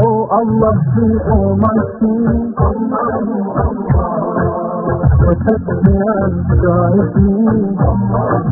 Oh Allah, the Almighty. Protect me and guide me.